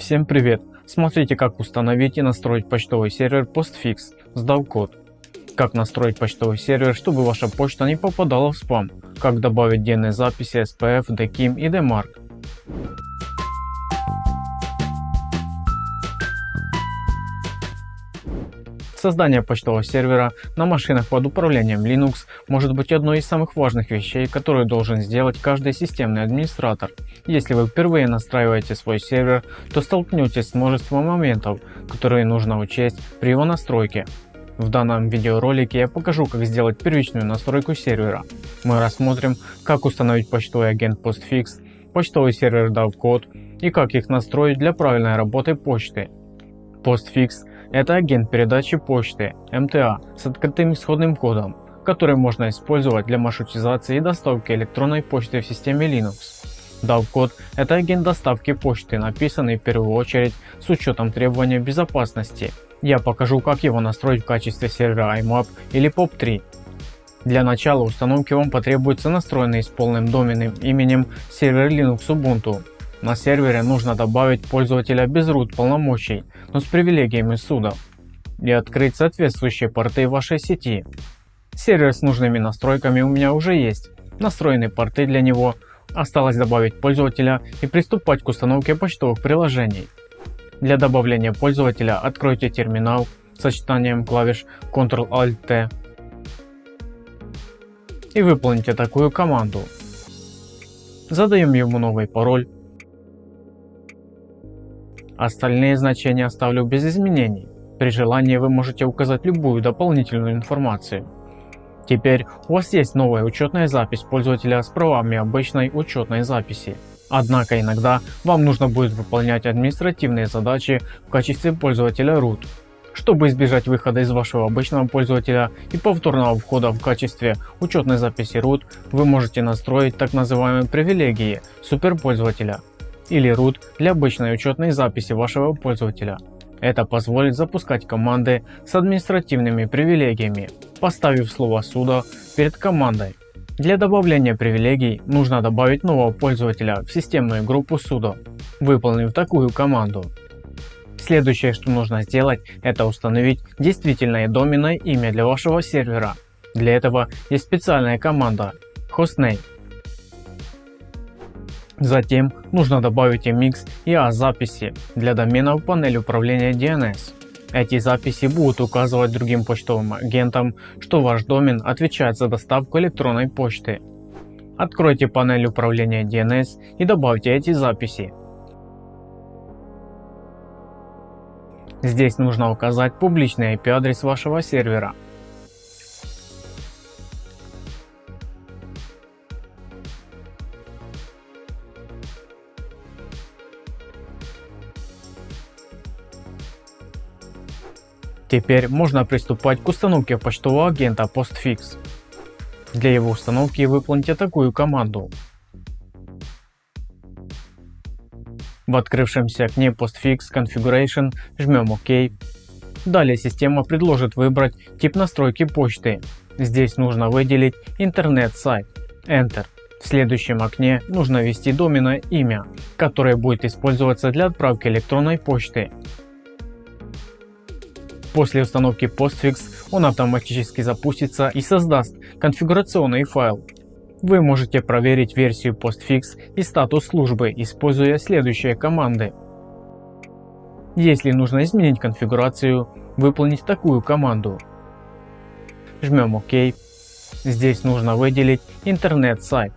Всем привет! Смотрите как установить и настроить почтовый сервер Postfix с DAO-код. Как настроить почтовый сервер, чтобы ваша почта не попадала в спам. Как добавить DNS записи SPF, DKIM и DMARC. Создание почтового сервера на машинах под управлением Linux может быть одной из самых важных вещей, которую должен сделать каждый системный администратор. Если вы впервые настраиваете свой сервер, то столкнетесь с множеством моментов, которые нужно учесть при его настройке. В данном видеоролике я покажу как сделать первичную настройку сервера. Мы рассмотрим как установить почтовый агент Postfix, почтовый сервер DAO-код и как их настроить для правильной работы почты. Postfix это агент передачи почты МТА с открытым исходным кодом, который можно использовать для маршрутизации и доставки электронной почты в системе Linux. DAO-код – это агент доставки почты, написанный в первую очередь с учетом требований безопасности. Я покажу как его настроить в качестве сервера IMAP или POP3. Для начала установки вам потребуется настроенный с полным доменным именем сервер Linux Ubuntu. На сервере нужно добавить пользователя без root полномочий, но с привилегиями суда и открыть соответствующие порты вашей сети. Сервер с нужными настройками у меня уже есть, настроены порты для него, осталось добавить пользователя и приступать к установке почтовых приложений. Для добавления пользователя откройте терминал сочетанием клавиш Ctrl-Alt-T и выполните такую команду. Задаем ему новый пароль Остальные значения оставлю без изменений. При желании вы можете указать любую дополнительную информацию. Теперь у вас есть новая учетная запись пользователя с правами обычной учетной записи. Однако иногда вам нужно будет выполнять административные задачи в качестве пользователя root. Чтобы избежать выхода из вашего обычного пользователя и повторного входа в качестве учетной записи root, вы можете настроить так называемые привилегии суперпользователя или root для обычной учетной записи вашего пользователя. Это позволит запускать команды с административными привилегиями, поставив слово sudo перед командой. Для добавления привилегий нужно добавить нового пользователя в системную группу sudo, выполнив такую команду. Следующее что нужно сделать это установить действительное доменное имя для вашего сервера. Для этого есть специальная команда hostname Затем нужно добавить MX и A записи для домена в панель управления DNS. Эти записи будут указывать другим почтовым агентам, что ваш домен отвечает за доставку электронной почты. Откройте панель управления DNS и добавьте эти записи. Здесь нужно указать публичный IP адрес вашего сервера. Теперь можно приступать к установке почтового агента Postfix. Для его установки выполните такую команду. В открывшемся окне Postfix Configuration жмем ОК. Далее система предложит выбрать тип настройки почты. Здесь нужно выделить интернет-сайт. Enter. В следующем окне нужно ввести доменное имя, которое будет использоваться для отправки электронной почты. После установки Postfix он автоматически запустится и создаст конфигурационный файл. Вы можете проверить версию Postfix и статус службы, используя следующие команды. Если нужно изменить конфигурацию, выполнить такую команду. Жмем ОК. Здесь нужно выделить интернет-сайт.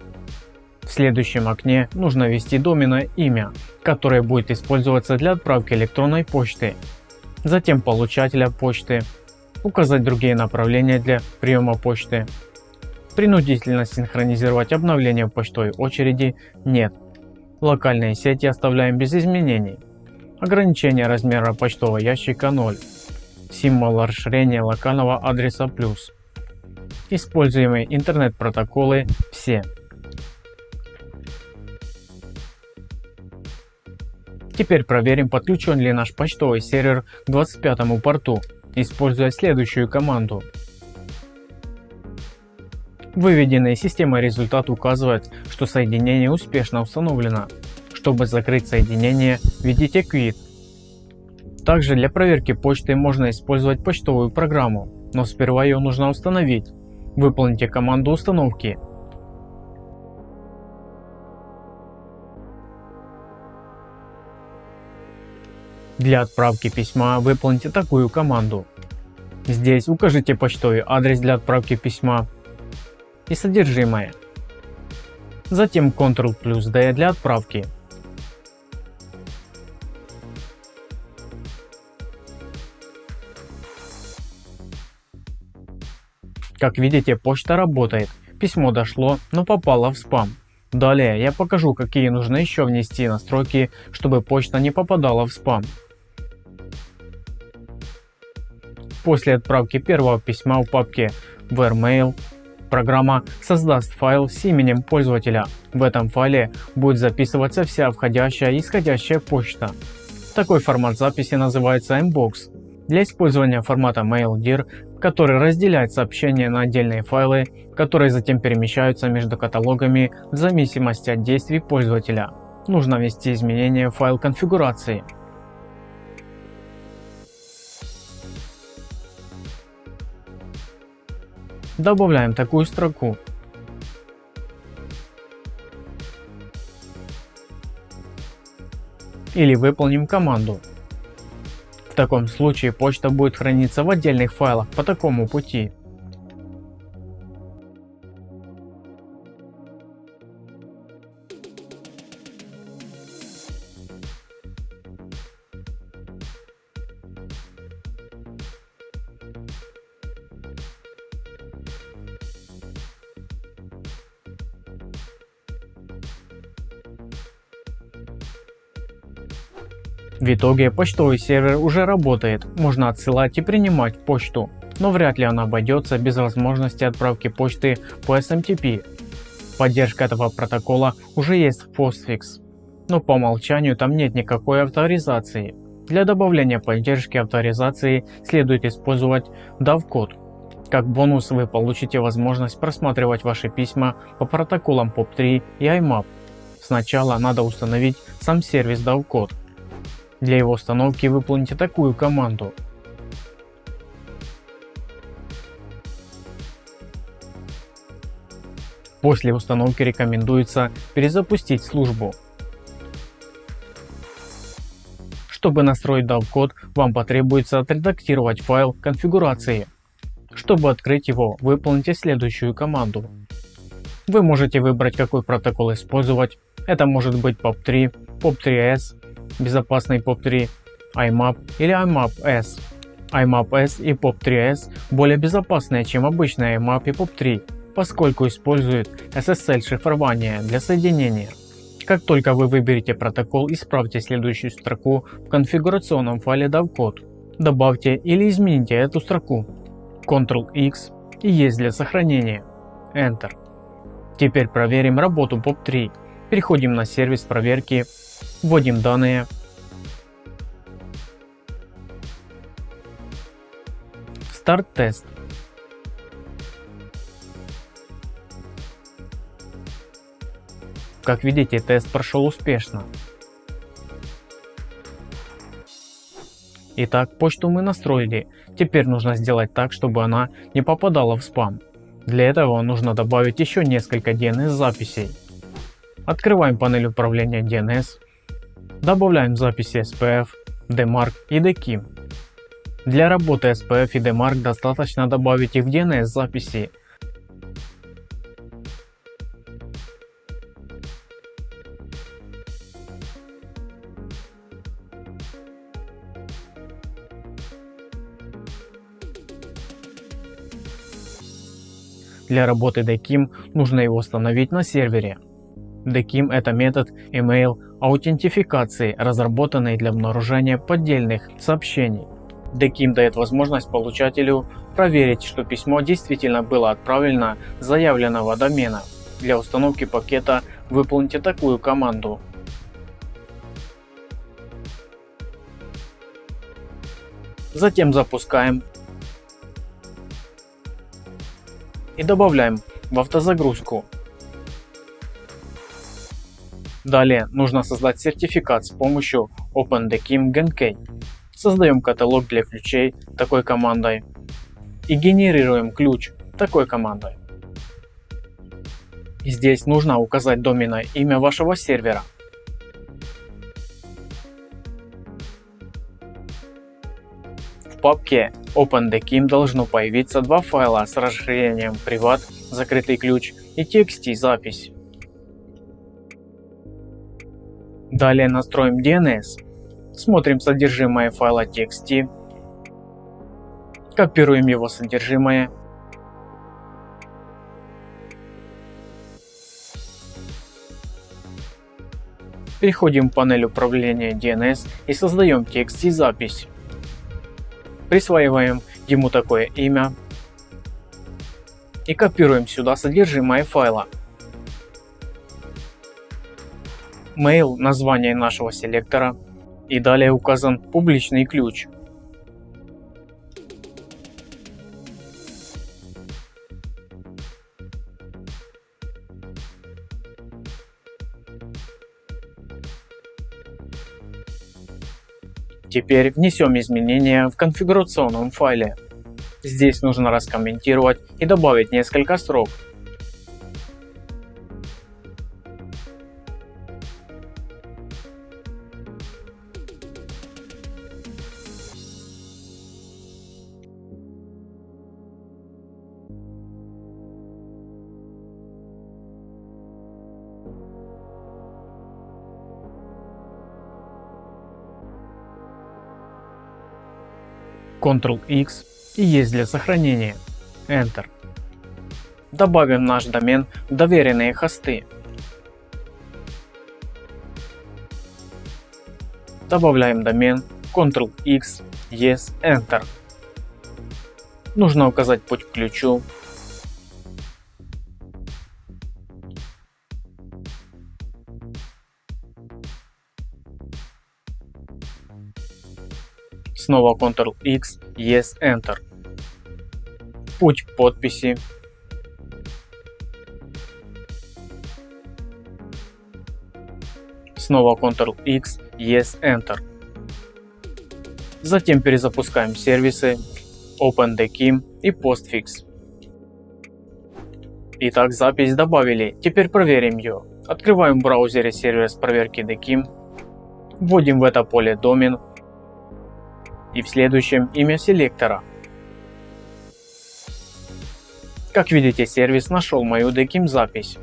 В следующем окне нужно ввести доменное имя, которое будет использоваться для отправки электронной почты затем получателя почты, указать другие направления для приема почты. Принудительно синхронизировать обновление почтовой очереди нет. Локальные сети оставляем без изменений. Ограничение размера почтового ящика 0. Символ расширения локального адреса плюс. Используемые интернет-протоколы все. Теперь проверим подключен ли наш почтовый сервер к 25 порту, используя следующую команду. Выведенный системой результат указывает, что соединение успешно установлено. Чтобы закрыть соединение, введите Quit. Также для проверки почты можно использовать почтовую программу, но сперва ее нужно установить. Выполните команду установки. Для отправки письма выполните такую команду. Здесь укажите почтовый адрес для отправки письма и содержимое. Затем Ctrl плюс D для отправки. Как видите, почта работает. Письмо дошло, но попало в спам. Далее я покажу, какие нужно еще внести настройки, чтобы почта не попадала в спам. После отправки первого письма в папке WhereMail программа создаст файл с именем пользователя. В этом файле будет записываться вся входящая и исходящая почта. Такой формат записи называется Mbox. Для использования формата MailDir который разделяет сообщения на отдельные файлы, которые затем перемещаются между каталогами в зависимости от действий пользователя. Нужно ввести изменения в файл конфигурации. Добавляем такую строку. Или выполним команду в таком случае почта будет храниться в отдельных файлах по такому пути. В итоге почтовый сервер уже работает, можно отсылать и принимать почту, но вряд ли она обойдется без возможности отправки почты по SMTP. Поддержка этого протокола уже есть в Postfix, но по умолчанию там нет никакой авторизации. Для добавления поддержки авторизации следует использовать DAV-код. Как бонус вы получите возможность просматривать ваши письма по протоколам POP3 и IMAP. Сначала надо установить сам сервис DAV-код. Для его установки выполните такую команду. После установки рекомендуется перезапустить службу. Чтобы настроить DAV-код, вам потребуется отредактировать файл конфигурации. Чтобы открыть его, выполните следующую команду. Вы можете выбрать какой протокол использовать. Это может быть POP3, POP3S безопасный POP3, IMAP или IMAP-S. IMAP-S и POP3S более безопасные, чем обычные IMAP и POP3, поскольку используют SSL шифрование для соединения. Как только вы выберете протокол, исправьте следующую строку в конфигурационном файле DAV-код. Добавьте или измените эту строку. Ctrl-X и есть для сохранения. Enter. Теперь проверим работу POP3. Переходим на сервис проверки Вводим данные. Старт тест. Как видите, тест прошел успешно. Итак, почту мы настроили. Теперь нужно сделать так, чтобы она не попадала в спам. Для этого нужно добавить еще несколько DNS записей. Открываем панель управления DNS. Добавляем записи SPF, DMARC и DKIM. Для работы SPF и DMARC достаточно добавить их в DNS записи. Для работы DKIM нужно его установить на сервере. DKIM это метод email аутентификации, разработанный для обнаружения поддельных сообщений. DKIM дает возможность получателю проверить, что письмо действительно было отправлено с заявленного домена. Для установки пакета выполните такую команду. Затем запускаем и добавляем в автозагрузку Далее нужно создать сертификат с помощью OpenDekim GenKey. Создаем каталог для ключей такой командой и генерируем ключ такой командой. Здесь нужно указать доменное имя вашего сервера. В папке OpenDekim должно появиться два файла с расширением privat закрытый ключ и txt запись. Далее настроим DNS. Смотрим содержимое файла txt. Копируем его содержимое. Переходим в панель управления DNS и создаем текст и запись. Присваиваем ему такое имя и копируем сюда содержимое файла. Mail название нашего селектора и далее указан публичный ключ. Теперь внесем изменения в конфигурационном файле. Здесь нужно раскомментировать и добавить несколько строк. Ctrl-X и есть для сохранения. Enter. Добавим наш домен в доверенные хосты. Добавляем домен Ctrl-X, Yes, Enter. Нужно указать путь к ключу Снова Ctrl-X, Yes, Enter. Путь подписи. Снова Ctrl-X, Yes, Enter. Затем перезапускаем сервисы OpenDekim и Postfix. Итак, запись добавили, теперь проверим ее. Открываем в браузере сервис проверки Dekim, вводим в это поле домен и в следующем имя селектора. Как видите, сервис нашел мою DKIM запись.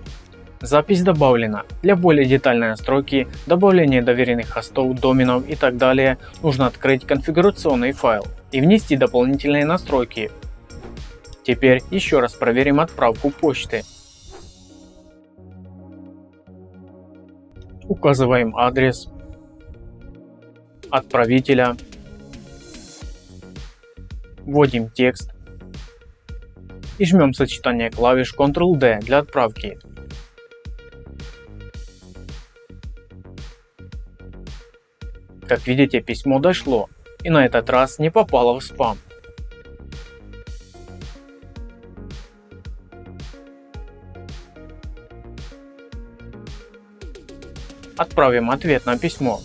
Запись добавлена. Для более детальной настройки, добавления доверенных хостов, доменов и так далее нужно открыть конфигурационный файл и внести дополнительные настройки. Теперь еще раз проверим отправку почты. Указываем адрес отправителя вводим текст и жмем сочетание клавиш Ctrl-D для отправки. Как видите, письмо дошло и на этот раз не попало в спам. Отправим ответ на письмо.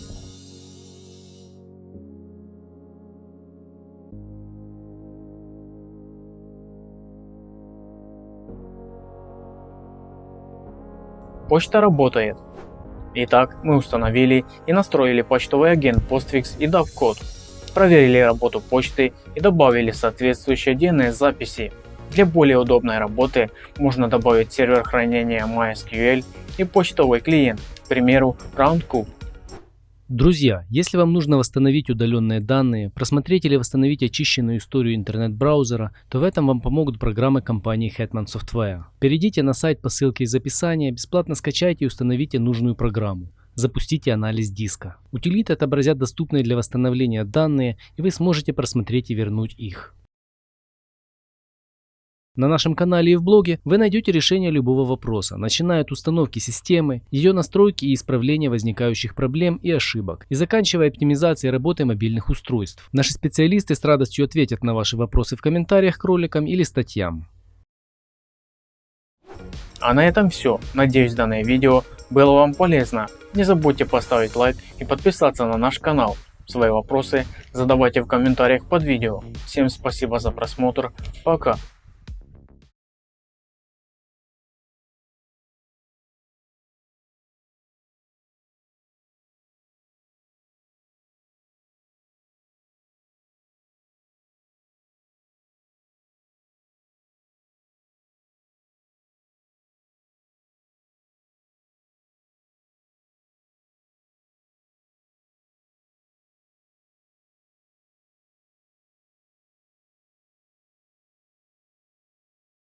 Почта работает. Итак, мы установили и настроили почтовый агент Postfix и DAV-код, проверили работу почты и добавили соответствующие DNS записи. Для более удобной работы можно добавить сервер хранения MySQL и почтовый клиент, к примеру RoundCube. Друзья, если вам нужно восстановить удаленные данные, просмотреть или восстановить очищенную историю интернет-браузера, то в этом вам помогут программы компании Hetman Software. Перейдите на сайт по ссылке из описания, бесплатно скачайте и установите нужную программу. Запустите анализ диска. Утилиты отобразят доступные для восстановления данные, и вы сможете просмотреть и вернуть их. На нашем канале и в блоге вы найдете решение любого вопроса, начиная от установки системы, ее настройки и исправления возникающих проблем и ошибок, и заканчивая оптимизацией работы мобильных устройств. Наши специалисты с радостью ответят на ваши вопросы в комментариях к роликам или статьям. А на этом все. Надеюсь данное видео было вам полезно. Не забудьте поставить лайк и подписаться на наш канал. Свои вопросы задавайте в комментариях под видео. Всем спасибо за просмотр. Пока.